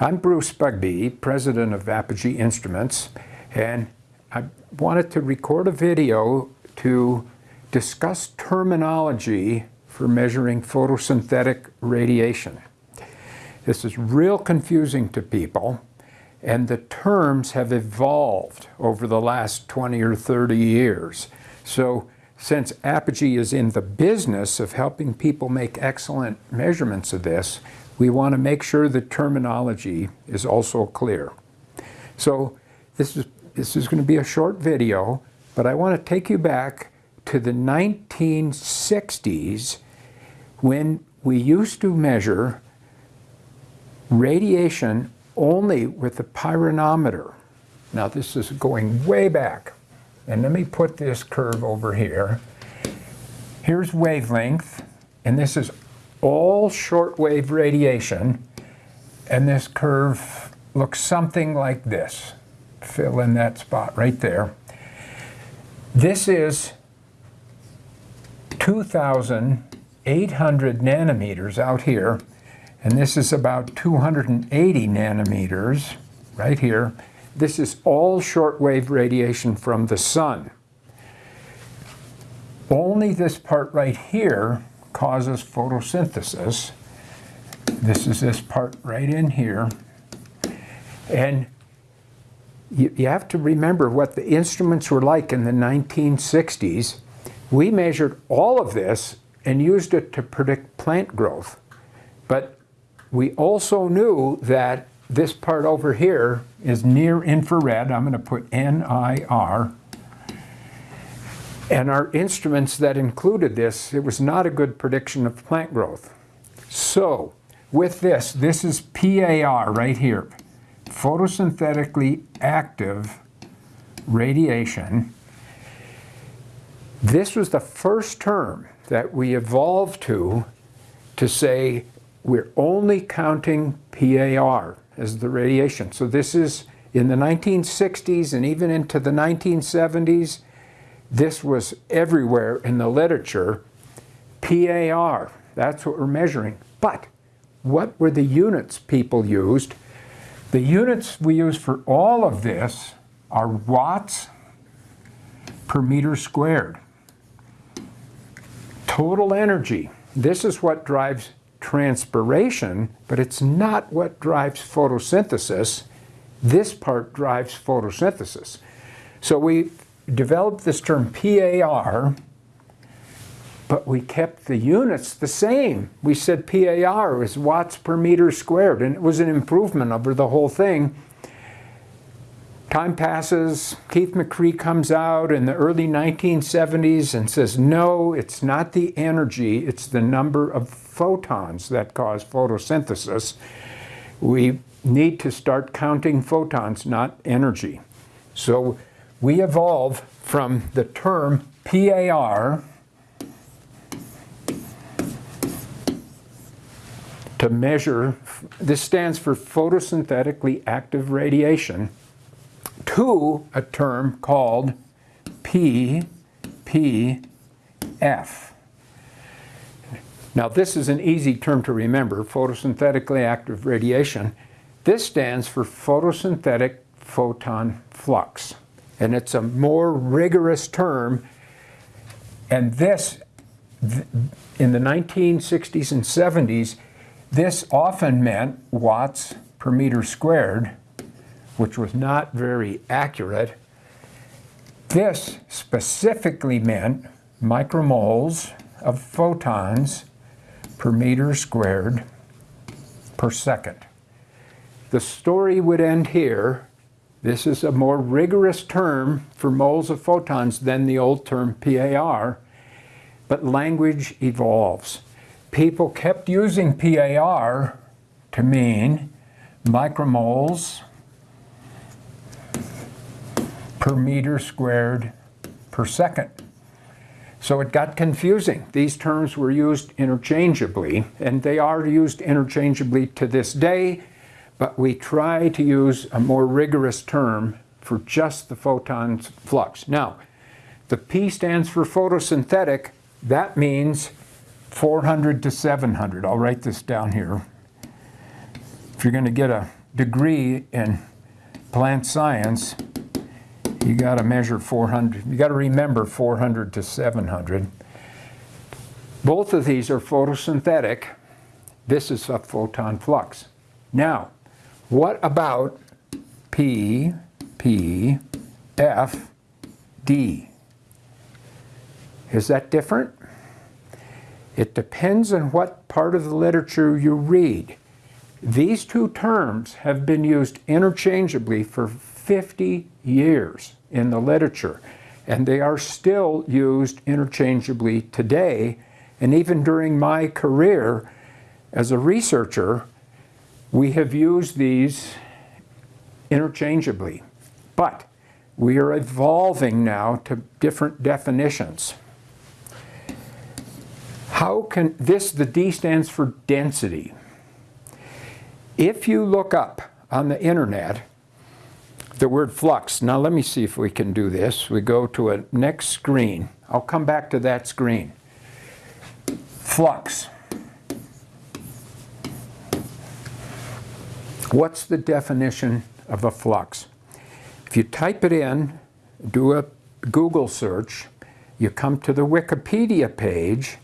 I'm Bruce Bugbee, president of Apogee Instruments, and I wanted to record a video to discuss terminology for measuring photosynthetic radiation. This is real confusing to people, and the terms have evolved over the last 20 or 30 years. So since Apogee is in the business of helping people make excellent measurements of this, we want to make sure the terminology is also clear. So this is, this is going to be a short video, but I want to take you back to the 1960s when we used to measure radiation only with the pyranometer. Now this is going way back. And let me put this curve over here. Here's wavelength, and this is all shortwave radiation, and this curve looks something like this. Fill in that spot right there. This is 2,800 nanometers out here, and this is about 280 nanometers right here. This is all shortwave radiation from the sun. Only this part right here causes photosynthesis. This is this part right in here. And you, you, have to remember what the instruments were like in the 1960s. We measured all of this and used it to predict plant growth. But we also knew that this part over here is near infrared. I'm going to put NIR and our instruments that included this, it was not a good prediction of plant growth. So with this, this is PAR right here, photosynthetically active radiation. This was the first term that we evolved to to say we're only counting PAR as the radiation. So this is in the 1960s and even into the 1970s, this was everywhere in the literature. PAR, that's what we're measuring. But what were the units people used? The units we use for all of this are watts per meter squared. Total energy. This is what drives transpiration, but it's not what drives photosynthesis. This part drives photosynthesis. So we developed this term PAR, but we kept the units the same. We said PAR is watts per meter squared, and it was an improvement over the whole thing. Time passes, Keith McCree comes out in the early 1970s and says, no, it's not the energy, it's the number of photons that cause photosynthesis. We need to start counting photons, not energy. So we evolve from the term PAR to measure, this stands for photosynthetically active radiation, to a term called PPF. Now this is an easy term to remember, photosynthetically active radiation. This stands for photosynthetic photon flux and it's a more rigorous term. And this, in the 1960s and 70s, this often meant watts per meter squared, which was not very accurate. This specifically meant micromoles of photons per meter squared per second. The story would end here this is a more rigorous term for moles of photons than the old term PAR, but language evolves. People kept using PAR to mean micromoles per meter squared per second. So it got confusing. These terms were used interchangeably, and they are used interchangeably to this day, but we try to use a more rigorous term for just the photon's flux. Now, the P stands for photosynthetic. That means 400 to 700. I'll write this down here. If you're going to get a degree in plant science, you got to measure 400, you got to remember 400 to 700. Both of these are photosynthetic. This is a photon flux. Now, what about P, P, F, D? Is that different? It depends on what part of the literature you read. These two terms have been used interchangeably for 50 years in the literature, and they are still used interchangeably today. And even during my career as a researcher, we have used these interchangeably. But we are evolving now to different definitions. How can this, the D stands for density. If you look up on the internet the word flux, now let me see if we can do this. We go to a next screen. I'll come back to that screen. Flux. What's the definition of a flux? If you type it in, do a Google search, you come to the Wikipedia page,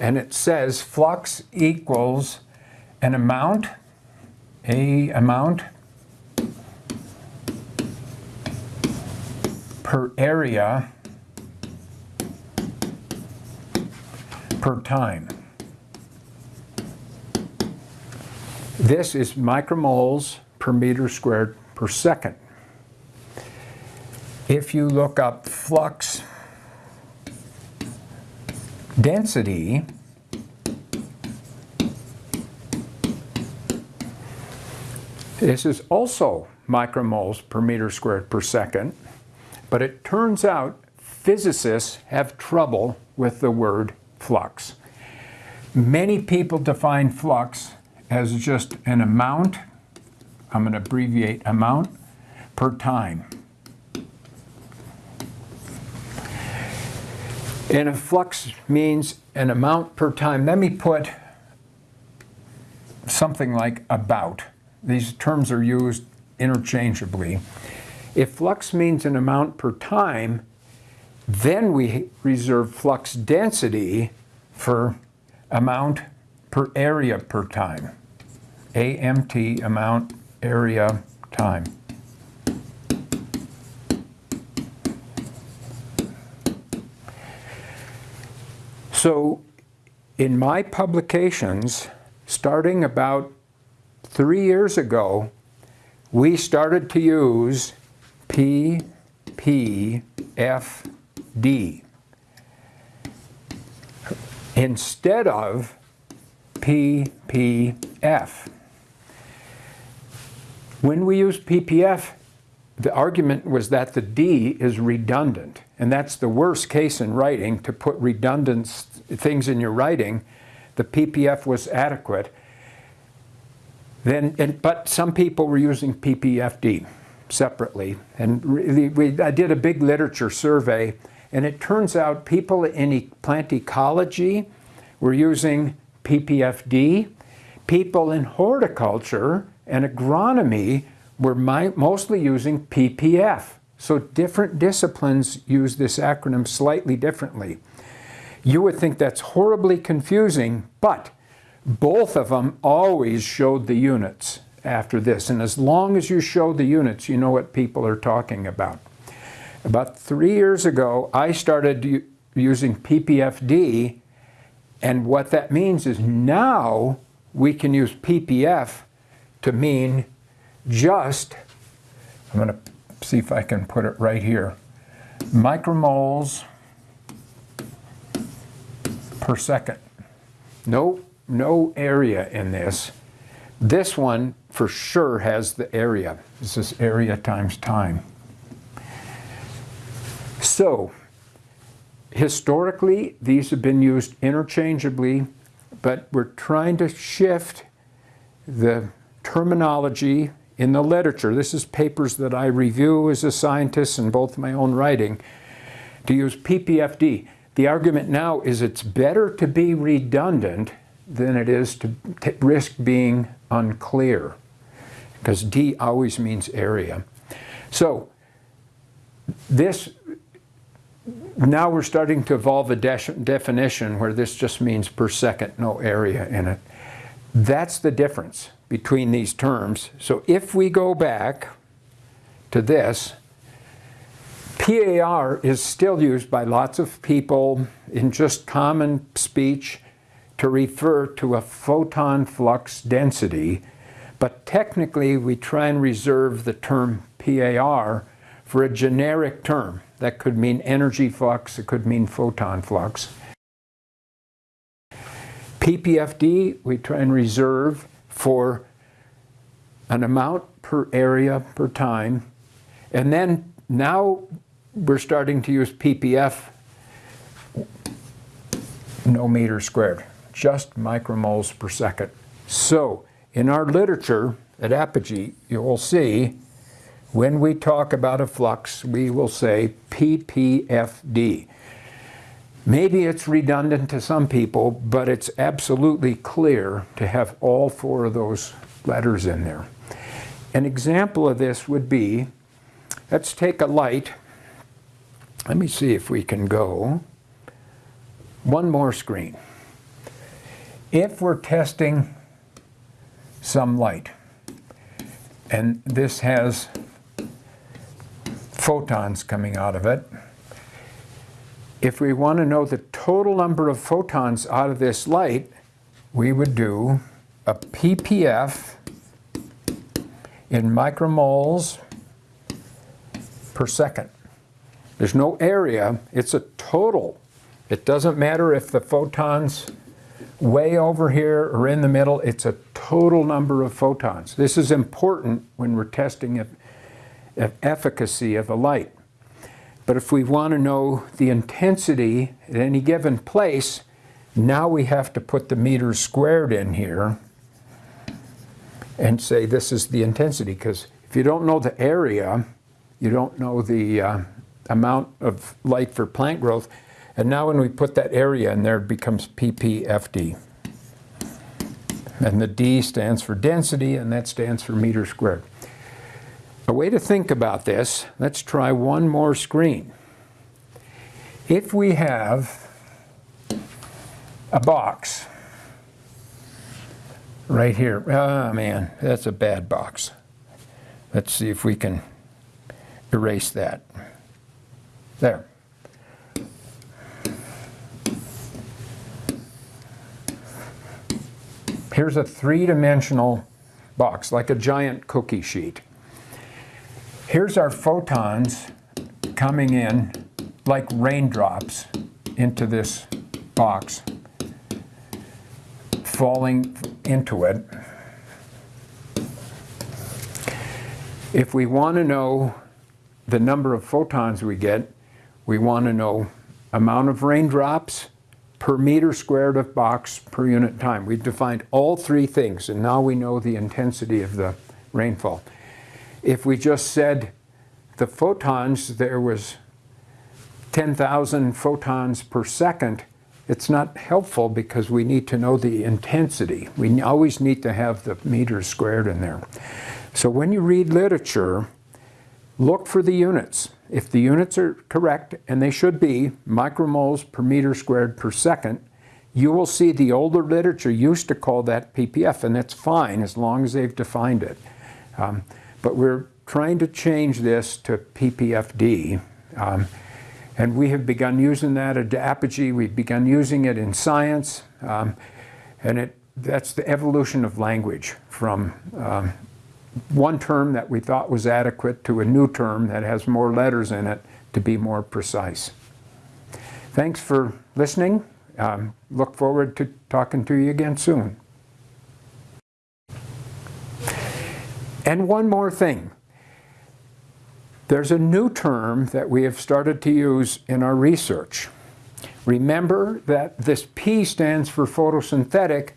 and it says flux equals an amount a amount per area per time. This is micromoles per meter squared per second. If you look up flux density, This is also micromoles per meter squared per second, but it turns out physicists have trouble with the word flux. Many people define flux as just an amount, I'm going to abbreviate amount, per time. And a flux means an amount per time. Let me put something like about. These terms are used interchangeably. If flux means an amount per time, then we reserve flux density for amount per area per time. AMT, amount, area, time. So in my publications, starting about three years ago, we started to use PPFD instead of PPF. When we use PPF, the argument was that the D is redundant. And that's the worst case in writing, to put redundant things in your writing. The PPF was adequate. Then, and, but some people were using PPFD separately. And really, we, I did a big literature survey, and it turns out people in plant ecology were using PPFD. People in horticulture and agronomy were mostly using PPF. So different disciplines use this acronym slightly differently. You would think that's horribly confusing, but both of them always showed the units after this. And as long as you show the units, you know what people are talking about. About three years ago, I started using PPFD, and what that means is now we can use PPF to mean just, I'm going to see if I can put it right here, micromoles per second. No no area in this. This one for sure has the area. This is area times time. So, historically, these have been used interchangeably, but we're trying to shift the terminology in the literature. This is papers that I review as a scientist in both my own writing, to use PPFD. The argument now is it's better to be redundant than it is to risk being unclear. because D always means area. So this, now we're starting to evolve a de definition where this just means per second, no area in it. That's the difference between these terms. So if we go back to this, PAR is still used by lots of people in just common speech to refer to a photon flux density, but technically we try and reserve the term PAR for a generic term. That could mean energy flux, it could mean photon flux. PPFD we try and reserve for an amount per area per time. And then now we're starting to use ppf, no meter squared, just micromoles per second. So in our literature at Apogee, you will see when we talk about a flux, we will say ppfd. Maybe it's redundant to some people, but it's absolutely clear to have all four of those letters in there. An example of this would be, let's take a light let me see if we can go one more screen. If we're testing some light, and this has photons coming out of it, if we want to know the total number of photons out of this light, we would do a ppf in micromoles per second. There's no area, it's a total. It doesn't matter if the photons way over here or in the middle, it's a total number of photons. This is important when we're testing the efficacy of a light. But if we want to know the intensity at any given place, now we have to put the meters squared in here and say this is the intensity because if you don't know the area, you don't know the uh, amount of light for plant growth. And now when we put that area in there, it becomes ppfd. And the D stands for density, and that stands for meter squared. A way to think about this, let's try one more screen. If we have a box right here, oh man, that's a bad box. Let's see if we can erase that. There. Here's a three-dimensional box, like a giant cookie sheet. Here's our photons coming in like raindrops into this box, falling into it. If we want to know the number of photons we get, we want to know amount of raindrops per meter squared of box per unit time. We've defined all three things, and now we know the intensity of the rainfall. If we just said the photons, there was 10,000 photons per second, it's not helpful because we need to know the intensity. We always need to have the meters squared in there. So when you read literature, look for the units. If the units are correct, and they should be, micromoles per meter squared per second, you will see the older literature used to call that ppf, and that's fine as long as they've defined it. Um, but we're trying to change this to ppfd. Um, and we have begun using that at Apogee. We've begun using it in science. Um, and it, that's the evolution of language from um, one term that we thought was adequate to a new term that has more letters in it to be more precise. Thanks for listening. Um, look forward to talking to you again soon. And one more thing. There's a new term that we have started to use in our research. Remember that this P stands for photosynthetic,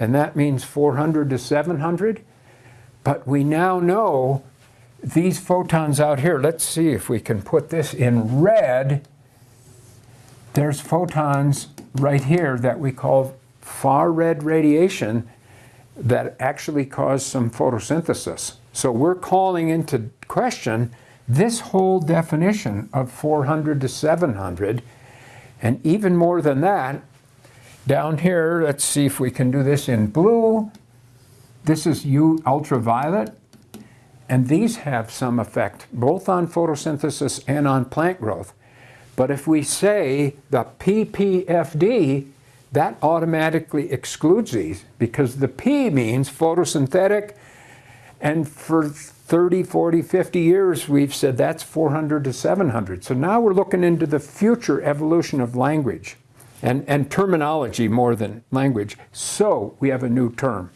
and that means 400 to 700. But we now know these photons out here, let's see if we can put this in red. There's photons right here that we call far red radiation. That actually cause some photosynthesis. So we're calling into question this whole definition of 400 to 700, and even more than that, down here, let's see if we can do this in blue. This is U ultraviolet, and these have some effect both on photosynthesis and on plant growth. But if we say the PPFD, that automatically excludes these because the P means photosynthetic and for 30, 40, 50 years we've said that's 400 to 700. So now we're looking into the future evolution of language and, and terminology more than language. So we have a new term.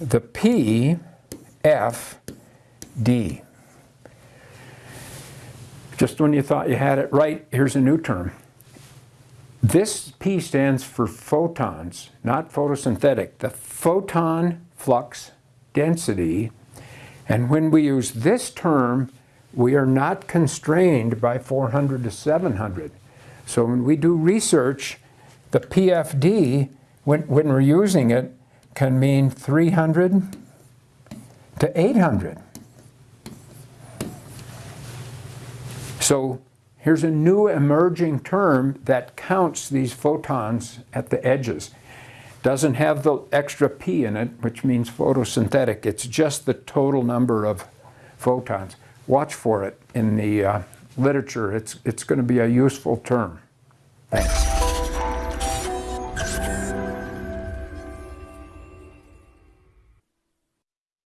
The PFD. Just when you thought you had it right, here's a new term. This P stands for photons, not photosynthetic. The photon flux density. And when we use this term, we are not constrained by 400 to 700. So when we do research, the PFD, when, when we're using it, can mean 300 to 800. So here's a new emerging term that counts these photons at the edges. Doesn't have the extra P in it, which means photosynthetic. It's just the total number of photons. Watch for it in the uh, literature. It's, it's going to be a useful term. Thanks.